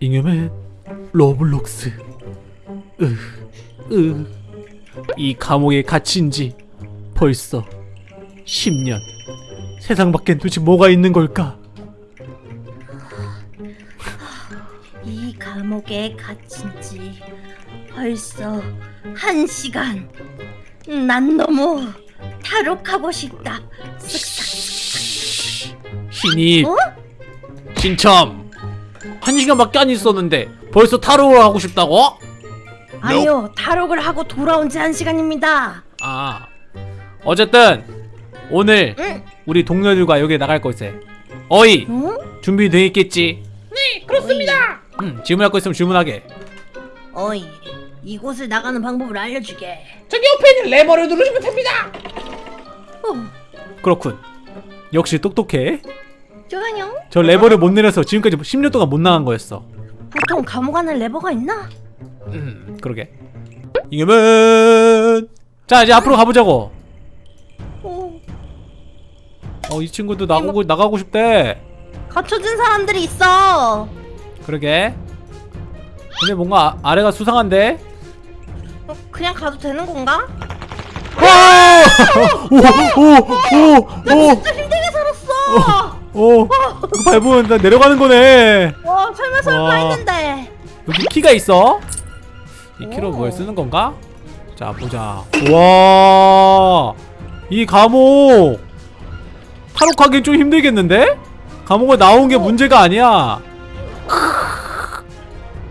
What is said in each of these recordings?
잉여맨 로블록스 으, 으. 이 감옥에 갇힌 지 벌써 10년 세상 밖엔 도대체 뭐가 있는 걸까 이 감옥에 갇힌 지 벌써 한 시간. 난 너무 탈옥하고 싶다. 신입 어? 신참 한 시간밖에 안 있었는데 벌써 타로를 하고 싶다고? 아니요, 탈옥을 하고 돌아온 지 한 시간입니다. 아 어쨌든 오늘 응? 우리 동료들과 여기 나갈 곳에 어이 응? 준비돼 있겠지? 네, 그렇습니다. 음, 질문할 거 있으면 질문하게 어이, 이곳을 나가는 방법을 알려주게. 저기 옆에 있는 레버를 누르시면 됩니다. 어, 그렇군 역시 똑똑해 좋아요. 저 레버를 못 내려서 지금까지 10년 동안 못 나간 거였어. 보통 감옥 안에 레버가 있나? 음 그러게. 이겨면! 자 이제 앞으로 가보자고. 어, 어이 친구도 나가고 나가고 싶대. 갇혀진 사람들이 있어. 그러게. 근데 뭔가 아, 아래가 수상한데? 어, 그냥 가도 되는 건가? 오오오오오 진짜 힘들게 살았어. 오, 이거 밟으면 나 내려가는 거네. 와, 설마 설마 와. 했는데. 여기 키가 있어. 이 키로 오. 뭘 쓰는 건가? 자, 보자. 와, 이 감옥 탈옥하기 좀 힘들겠는데? 감옥에 나온 게 어. 문제가 아니야.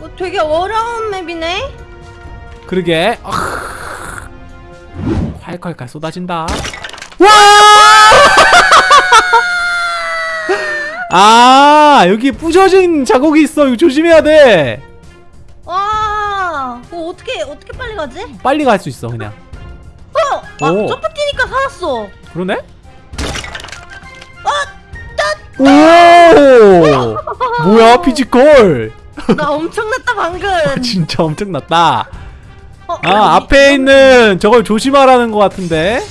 어, 되게 어려운 맵이네. 그러게. 콸콸콸 쏟아진다. 와! 아, 여기 부셔진 자국이 있어. 이거 조심해야 돼. 와, 어, 어떻게 어떻게 빨리 가지? 빨리 갈 수 있어, 그냥. 어, 아, 오. 점프 뛰니까 살았어. 그러네? 어, 오! 뭐야, physical! 나 엄청났다 방금. 진짜 엄청났다. 어, 아, 여기 앞에 좀- 있는 저걸 조심하라는 것 같은데.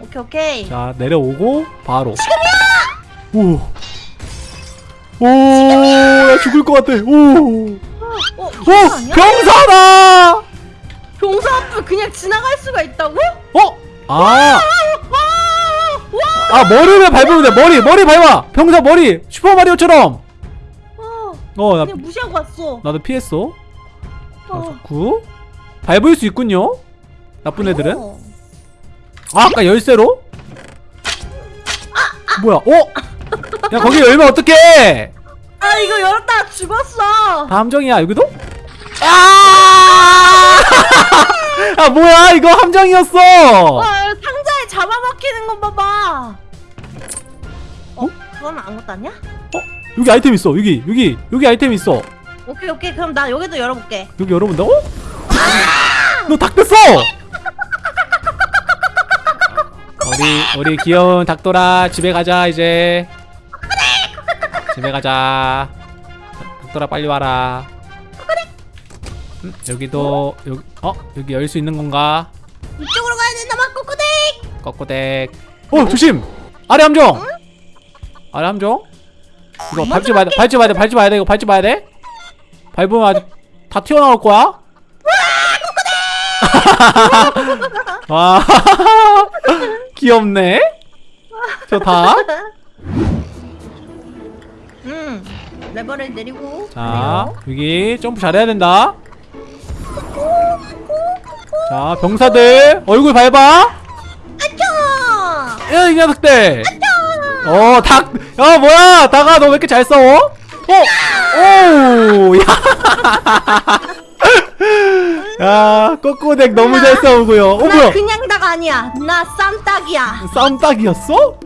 오케이 오케이. 자, 내려오고, 바로. 오. 오, 나 죽을 것 같아. 오. 어, 오? 병사다! 병사 앞을 그냥 지나갈 수가 있다고? 어? 아, 와, 와, 아, 머리를 밟으면 돼. 머리, 머리 밟아. 병사 머리. 슈퍼마리오처럼. 와, 어, 나, 그냥 무시하고 왔어. 나도 피했어. 자, 어. 좋고. 밟을 수 있군요. 나쁜 애들은. 어. 아, 아까 열쇠로? 뭐야? 어? 야, 거기 열면 어떡해? 아 이거 열었다가 죽었어. 다 함정이야, 여기도? 아! 아, 뭐야? 이거 함정이었어! 와 상자에 잡아먹히는 거 봐봐. 어? 그건 아무것도 아니야? 어? 여기 아이템 있어, 여기, 여기, 여기 아이템 있어. 오케이 오케이 그럼 나 여기도 열어볼게. 여기 열어본다고? 너 닭됐어! 우리 우리 귀여운 닭돌아 집에 가자 이제 집에 가자. 닭돌아 빨리 와라. 음, 여기도 여기 어? 여기 열 수 있는 건가? 이쪽으로 가야 된다만 꼬꼬댁. 꺾고댁 어 조심! 아래 함정! 아래 함정? 이거 밟지 마야 돼 밟지 마야 돼 밟지 마야 돼 이거 밟지 마야 돼? 밟으면 아주 다 튀어나올 거야? 와 귀엽네? 저 다 레버를 내리고. 자 여기 점프 잘해야 된다 자 병사들 얼굴 밟아 아차. 야이 녀석들 어닭 야 뭐야 닭아 너 왜 이렇게 잘 싸워 어? 오야 야 꼬꼬댁 너무 잘 싸우고요 어나 뭐야 그냥 닭 아니야. 나 쌈닭이야. 싸움 딱이었어?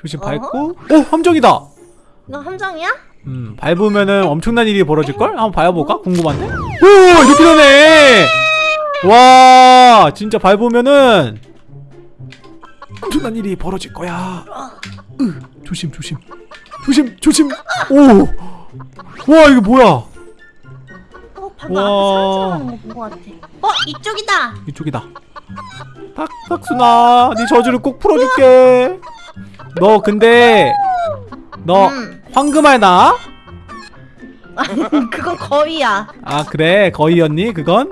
조심 밟고 오 함정이다 너 함정이야? 음 밟으면은 엄청난 일이 벌어질걸? 한번 밟아볼까? 궁금한데? 오 이렇게 되네 와 진짜 밟으면은 엄청난 일이 벌어질 거야 으, 조심 조심 조심 조심 오 와 이거 뭐야 어 방금 와. 앞에 사람 지나가는 거본거 같아. 어 이쪽이다. 이쪽이다 탁, 탁순아 네 저주를 꼭 풀어줄게 너 근데 너 음. 황금알 나? 그건 거위야. 아 그래 거의였니 그건?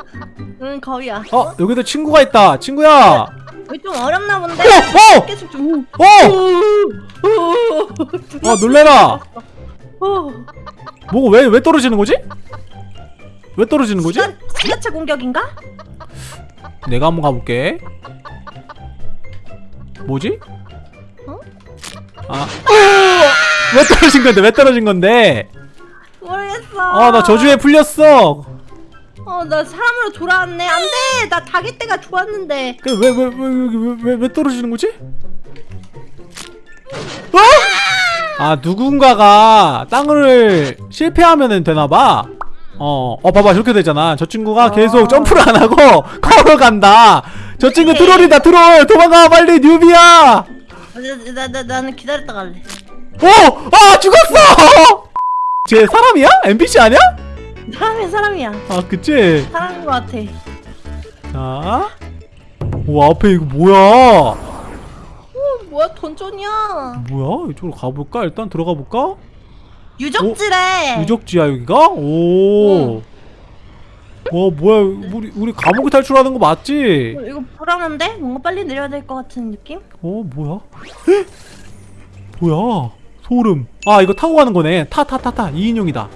응 거위야. 어 여기도 친구가 있다 친구야 여기 좀 어렵나 본데. 어! 어! 계속 좀. 어! 아 놀래라 어. 뭐가 왜, 왜 떨어지는 거지? 왜 떨어지는 거지? 시간 시가차 공격인가? 내가 한번 가볼게 뭐지? 어? 아 왜 떨어진 건데 왜 떨어진 건데 모르겠어. 아 나 저주에 풀렸어 어 나 사람으로 돌아왔네. 안 돼. 나 자기 때가 좋았는데. 그왜왜 왜 왜 왜 떨어지는 거지? 어? 아 누군가가 땅을 실패하면은 되나봐 어, 어 봐봐 저렇게 되잖아 저 친구가 아. 계속 점프를 안 하고 걸어간다 저 친구 네. 트롤이다 트롤 도망가 빨리 뉴비야 나, 나, 나 나는 기다렸다 갈래. 오! 아 죽었어! 쟤 사람이야? NPC 아니야? 사람이야 사람이야. 아 그치? 사람인 것 같아. 자. 오 앞에 이거 뭐야? 어 뭐야 던전이야. 뭐야? 이쪽으로 가볼까? 일단 들어가 볼까? 유적지래. 유적지야 여기가? 오. 와 뭐야 우리 우리 감옥에 탈출하는 거 맞지? 어, 이거 불안한데? 뭔가 빨리 내려야 될 것 같은 느낌? 어 뭐야? 헉! 뭐야? 소름. 아 이거 타고 가는 거네. 타 타 타 타. 2인용이다.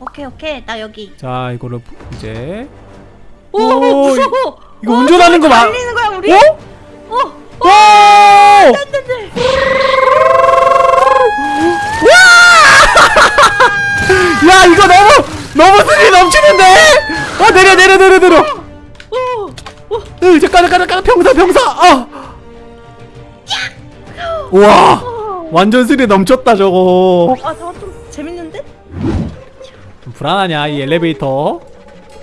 오케이 오케이 나 여기. 자 이거를 부- 이제 오, 오, 무서워. 이거 어, 운전하는 거 막- 달리는 거야 우리? 어? 어. 오! 안돼. 야 이거 너무 너무 스릴 넘치는데? 어 내려 내려 내려 내려. 오. 오. 으 잠깐 잠깐 잠깐 병사 병사. 아. 우와 완전 스릴 넘쳤다 저거. 아 저거 좀 재밌는데? 좀 불안하냐 이 엘리베이터?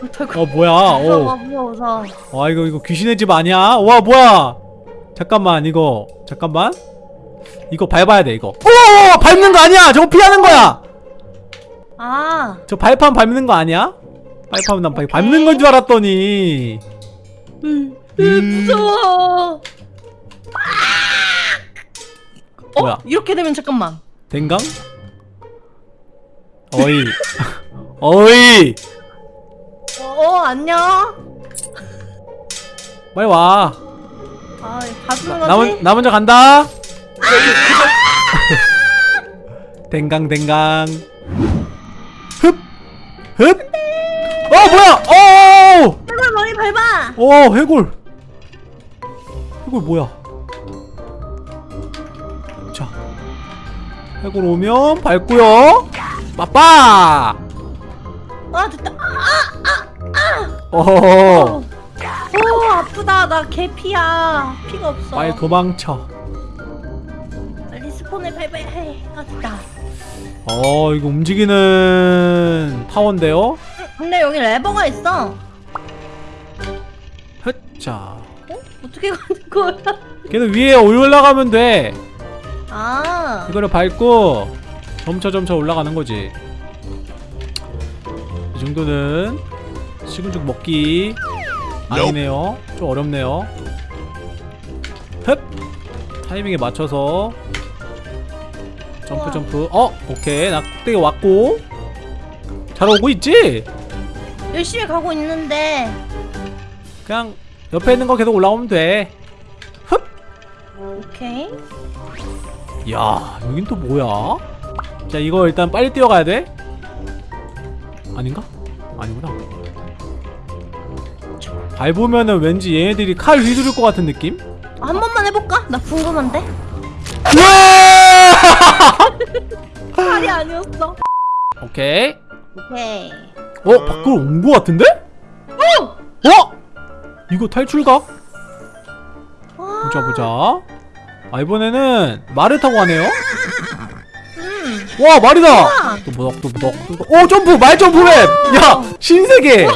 어떡해. 어 뭐야? 무서워 어. 무서워 무서워. 와 이거 이거 귀신의 집 아니야? 와 뭐야? 잠깐만 이거 잠깐만 이거 밟아야 돼 이거. 오 밟는 거 아니야? 저거 피하는 거야. 아. 저 발판 밟는 거 아니야? 발판 난 밟- 밟는 건 줄 알았더니. 음. 음. 무서워. 어? 뭐야? 이렇게 되면 잠깐만. 댕강? 어이 어이 어, 어 안녕. 빨리 와. 아 봐주는 거지? 나, 먼, 나 먼저 간다. 댕강 댕강. 흡 흡. 어 뭐야? 어. 해골 머리 밟아. 어 해골. 해골 뭐야? 해골 오면 밟고요. 빠빠. 아 됐다. 아, 어. 오 아프다. 나 개피야. 피가 없어. 빨리 도망쳐. 빨리 스폰을 밟아야 해. 아 됐다. 어 이거 움직이는 타워인데요. 근데 여기 레버가 있어. 헛자. 어? 어떻게 가는 거야? 걔는 위에 올라가면 돼. 아. 이거를 밟고 점차 점차 올라가는 거지. 이 정도는 식은죽 먹기 아니네요. 좀 어렵네요. 흡 타이밍에 맞춰서 점프. 점프. 어 오케이 나 꼭대기 왔고 잘 오고 있지? 열심히 가고 있는데. 그냥 옆에 있는 거 계속 올라오면 돼. 오케이. 야 여긴 또 뭐야? 자 이거 일단 빨리 뛰어가야 돼? 아닌가? 아니구나 밟으면은 왠지 얘네들이 칼 휘두를 것 같은 느낌? 한 번만 해볼까? 나 궁금한데. 칼이 아니었어. 오케이 오케이. 어? 밖으로 온 것 같은데? 오! 어? 이거 탈출각? 와. 보자 보자 아 이번에는 말을 타고 가네요 음. 와 말이다 우와. 또보덕 또보덕 또보덕 오 점프 말 jump map 야 신세계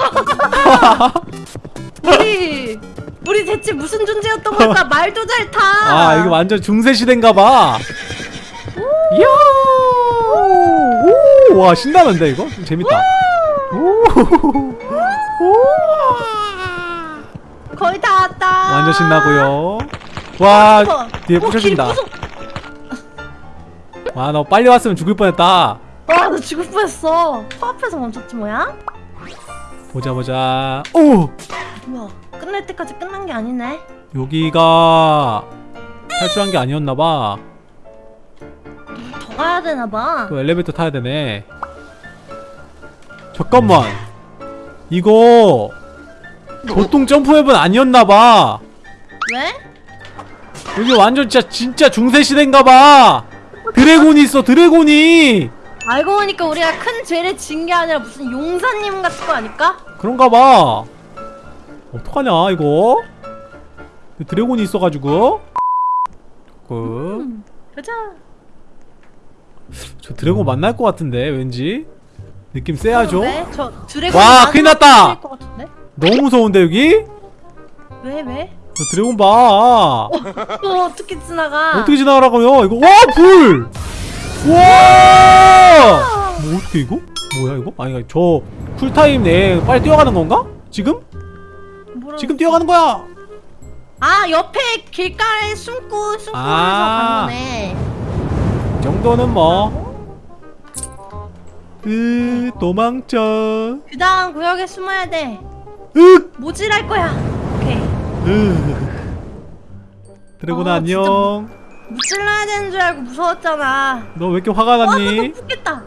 우리 우리 대체 무슨 존재였던 걸까? 말도 잘 타. 아 이게 완전 중세 시대인가봐. 이야, 오, 와 신나는데 이거 좀 재밌다. 오, 오, 거의 다 왔다. 완전 신나고요. 와 무서워. 뒤에 어, 길 부셔진다. 와 너 빨리 왔으면 죽을 뻔했다. 와, 나 죽을 뻔했어. 코앞에서 멈췄지 뭐야? 보자 보자 오 뭐야? 끝날 때까지 끝난 게 아니네. 여기가 탈출한 게 아니었나봐 더 가야 되나 봐. 또 엘리베이터 타야 되네 잠깐만 이거 보통 jump map은 아니었나봐 왜? 여기 완전 진짜 진짜 중세 시대인가봐 드래곤이 있어 드래곤이 알고 보니까 우리가 큰 죄를 진 게 아니라 무슨 용사님 같은 거 아닐까? 그런가봐 어떡하냐 이거 드래곤이 있어가지고 그, 음, 가자. 저 드래곤 만날 것 같은데 왠지 느낌 쎄하죠 왜? 저 드래곤 와, 큰일 났다! 너무 무서운데 여기 왜 왜? 저 드래곤 봐 또 어떻게 지나가? 어떻게 지나가라고요 이거 와 불! 와! 뭐 어떻게 이거? 뭐야 이거? 아니 저 쿨타임 내에 빨리 뛰어가는 건가? 지금? 지금 뛰어가는 거야! 아 옆에 길가에 숨고 숨고 아. 해서 간 거네. 이 정도는 뭐 으, 도망쳐 그다음 구역에 숨어야 돼. 으, 모질할 거야. 오케이. 으. 드래곤아 아, 안녕 무찔러야 되는 줄 알고 무서웠잖아. 너 왜 이렇게 화가 와, 나 났니? 죽겠다.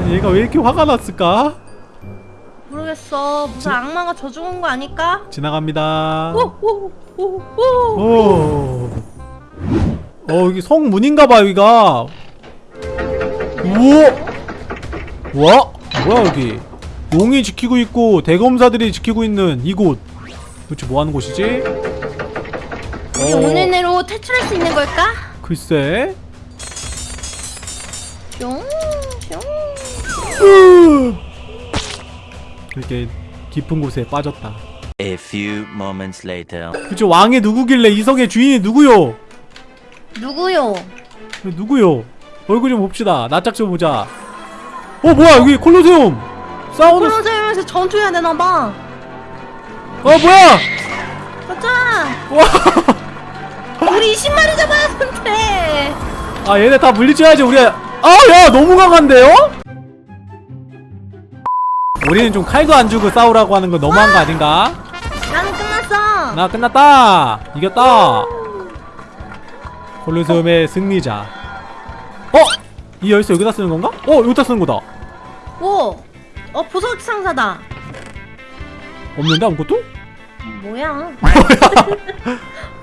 아니, 얘가 왜 이렇게 화가 났을까? 모르겠어. 무슨 악마가 저 죽은 거 아닐까? 지나갑니다 오오 오 오 오. 어 여기 성문인가봐 여기가 우와 와 뭐야 여기 용이 지키고 있고 대검사들이 지키고 있는 이곳 도대체 뭐하는 곳이지? 우리 어, 오늘 내로 탈출할 수 있는 걸까? 글쎄 뿅, 뿅. 으. 이렇게 깊은 곳에 빠졌다 A few moments later. 그쵸 왕이 누구길래 이성의 주인이 누구요? 누구요? 누구요? 얼굴 좀 봅시다 낯짝 좀 보자 어 뭐야 여기 콜로세움 싸우는 콜로세움에서 전투해야 되나 봐. 어 뭐야 가자. 와 우리 20마리 잡아야 되는데. 아 얘네 다 물리쳐야지 우리 아야 너무 강한데요? 우리는 좀 칼도 안 주고 싸우라고 하는 거 너무한 거 아닌가? 나는 끝났어. 나 끝났다 이겼다 콜로세움의 승리자 어? 이 열쇠 여기다 쓰는 건가? 어 여기다 쓰는 거다 오. 어 보석 상자다. 없는데 아무것도? 뭐야?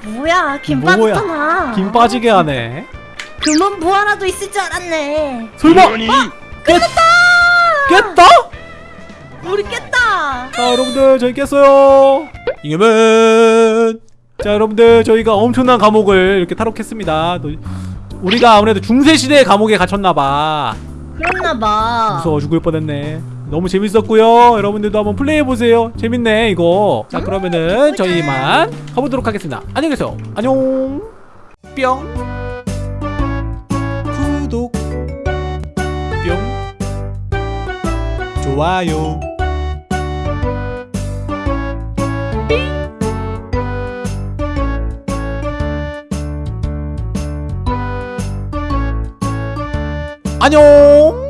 뭐야? 김 뭐야? 빠졌잖아. 김 빠지게 하네 금은 부하라도 있을 줄 알았네. 설마 깼, 깼다? 우리 깼다. 자 여러분들 저희 깼어요 이겨면 자 여러분들 저희가 엄청난 감옥을 이렇게 탈옥했습니다 또 우리가 아무래도 중세시대의 감옥에 갇혔나봐 그랬나봐. 무서워 죽을 뻔했네 너무 재밌었고요. 여러분들도 한번 플레이해보세요. 재밌네 이거. 자 그러면은 저희 만 가보도록 하겠습니다. 안녕히 계세요. 안녕. 뿅. 구독. 뿅. 좋아요. 안녕